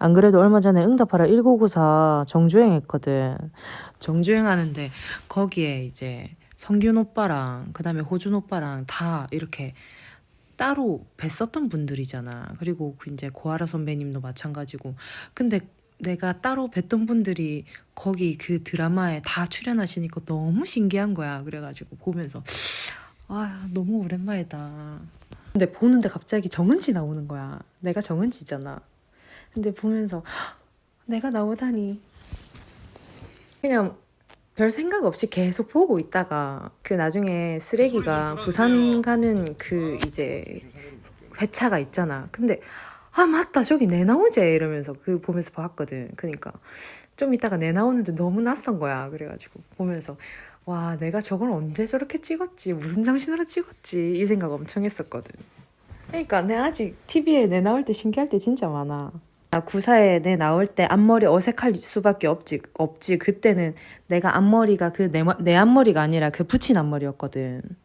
안 그래도 얼마 전에 응답하라 1994 정주행 했거든. 정주행 하는데 거기에 이제 성균 오빠랑 그다음에 호준 오빠랑 다 이렇게 따로 뵀었던 분들이잖아. 그리고 그 이제 고아라 선배님도 마찬가지고. 근데 내가 따로 뵀던 분들이 거기 그 드라마에 다 출연하시니까 너무 신기한 거야. 그래가지고 보면서 아 너무 오랜만이다. 근데 보는데 갑자기 정은지 나오는 거야. 내가 정은지잖아. 근데 보면서 "헉, 내가 나오다니 그냥 별 생각 없이 계속 보고 있다가 그 나중에 쓰레기가 부산 가는 그 이제 회차가 있잖아. 근데 아 맞다 저기 내 나오지 이러면서 그 보면서 봤거든. 그러니까 좀 이따가 내 나오는데 너무 낯선 거야. 그래가지고 보면서 와 내가 저걸 언제 저렇게 찍었지 무슨 정신으로 찍었지 이 생각 엄청 했었거든. 그러니까 내 아직 TV에 내 나올 때 신기할 때 진짜 많아. 나 구사에 내 나올 때 앞머리 어색할 수밖에 없지 없지 그때는 내가 앞머리가 그 내 내 앞머리가 아니라 그 붙인 앞머리였거든. 음.